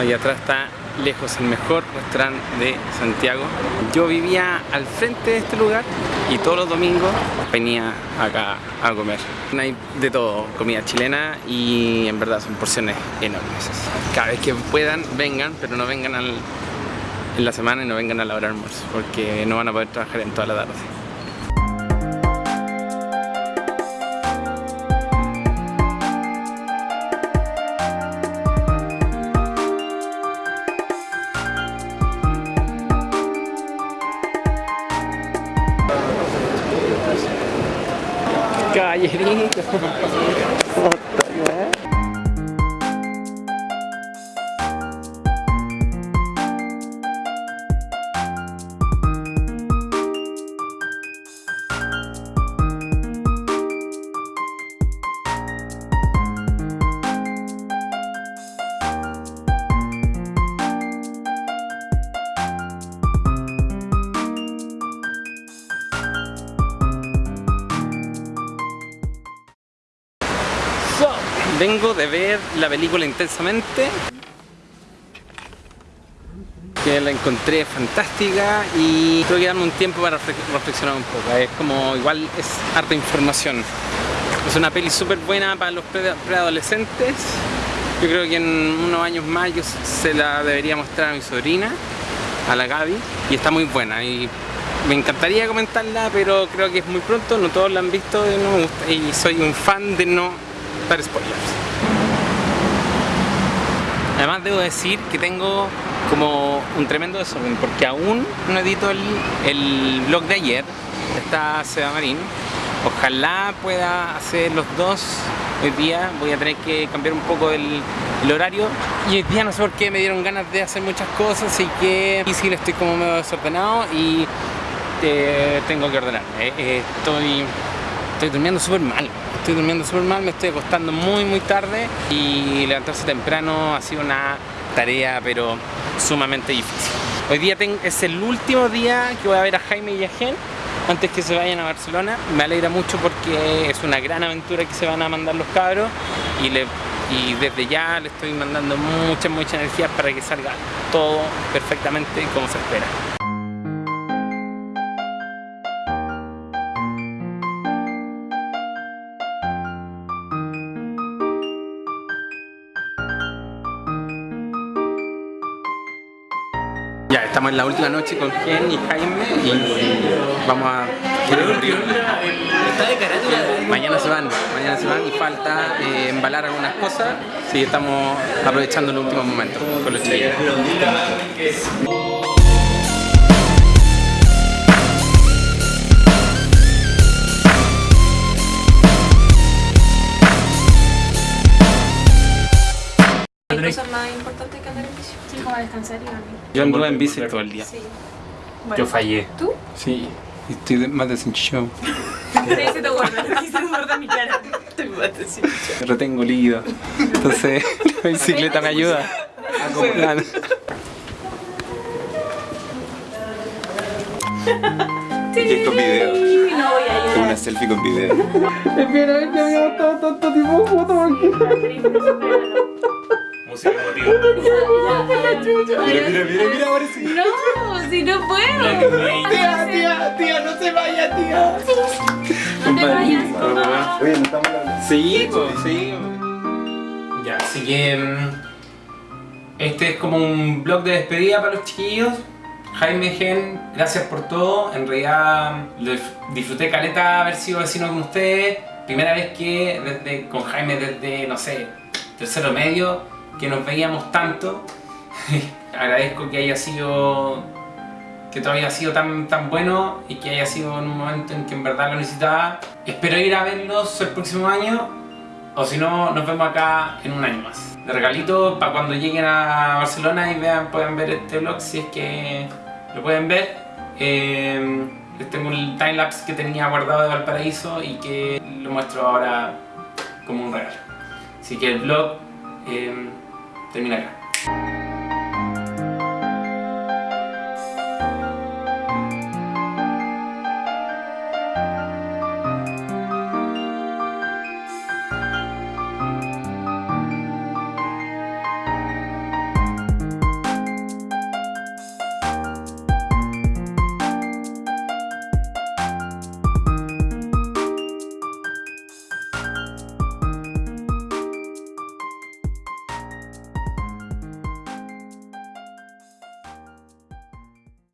Ahí atrás está lejos el mejor restaurante de Santiago. Yo vivía al frente de este lugar y todos los domingos venía acá a comer. Hay de todo, comida chilena y en verdad son porciones enormes. Cada vez que puedan, vengan, pero no vengan al, en la semana y no vengan a la hora almuerzo porque no van a poder trabajar en toda la tarde. Caballerito. Vengo de ver la película Intensamente la encontré fantástica y tuve que darme un tiempo para refle- reflexionar un poco. Es como, igual es harta información. Es una peli súper buena para los pre- preadolescentes. Yo creo que en unos años más yo se la debería mostrar a mi sobrina, a la Gaby, y está muy buena. Y me encantaría comentarla, pero creo que es muy pronto, no todos la han visto. Y soy un fan de no dar spoilers. Además debo decir que tengo como un tremendo desorden porque aún no edito el, el vlog de ayer, está Seba Marín. Ojalá pueda hacer los dos hoy día, voy a tener que cambiar un poco el, el horario y hoy día no sé por qué me dieron ganas de hacer muchas cosas y que difícil, estoy como medio desordenado y eh, tengo que ordenarme. Eh, estoy, estoy durmiendo súper mal. Estoy durmiendo súper mal, me estoy acostando muy muy tarde y levantarse temprano ha sido una tarea pero sumamente difícil. Hoy día es el último día que voy a ver a Jaime y a Gen antes que se vayan a Barcelona. Me alegra mucho porque es una gran aventura que se van a mandar los cabros y, desde ya le estoy mandando muchas, muchas energías para que salga todo perfectamente como se espera. Ya, estamos en la última noche con Gen y Jaime y vamos a... Mañana se van, mañana se van y falta eh, embalar algunas cosas. Sí, estamos aprovechando los últimos momentos con los chicos. Hay cosas más importantes que andar en bici. Sí, como descansar y dormir. Yo anduve en bici todo el día. Sí. Yo fallé. ¿Tú? Sí, estoy de- más desenchufado. Sí, se te guarda. Sí, se te guarda mi cara. Te mato, sí. Retengo líquido. Entonces la bicicleta me ayuda. a acoplar. Y con video. No voy a Una selfie con video. Espera, es que había estado tanto tiempo foto Música emotiva. Mira, mira, mira, mira, ahora sí. No, si no puedo. Tía, tía, tía, no se vaya, tía. No te vayas. Oye, no estamos hablando. Sí, pues, sí. Ya, así que mm, este es como un blog de despedida para los chiquillos. Jaime Gen, gracias por todo. En realidad dif- disfruté caleta haber sido vecino con ustedes. Primera vez que desde, con Jaime desde, no sé, tercero medio, que nos veíamos tanto. Agradezco que haya sido que todavía ha sido tan, tan bueno y que haya sido en un momento en que en verdad lo necesitaba. Espero ir a verlos el próximo año o si no, nos vemos acá en un año más. De regalito para cuando lleguen a Barcelona y vean, puedan ver este vlog si es que lo pueden ver. Eh, tengo el timelapse que tenía guardado de Valparaíso y que lo muestro ahora como un regalo. Así que el vlog eh, termina acá.